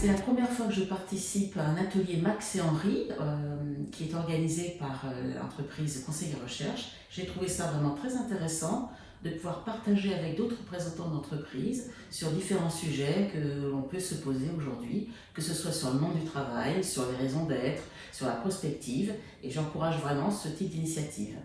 C'est la première fois que je participe à un atelier Max et Henri euh, qui est organisé par euh, l'entreprise Conseil et Recherche. J'ai trouvé ça vraiment très intéressant de pouvoir partager avec d'autres représentants d'entreprise sur différents sujets que l'on peut se poser aujourd'hui, que ce soit sur le monde du travail, sur les raisons d'être, sur la prospective, et j'encourage vraiment ce type d'initiative.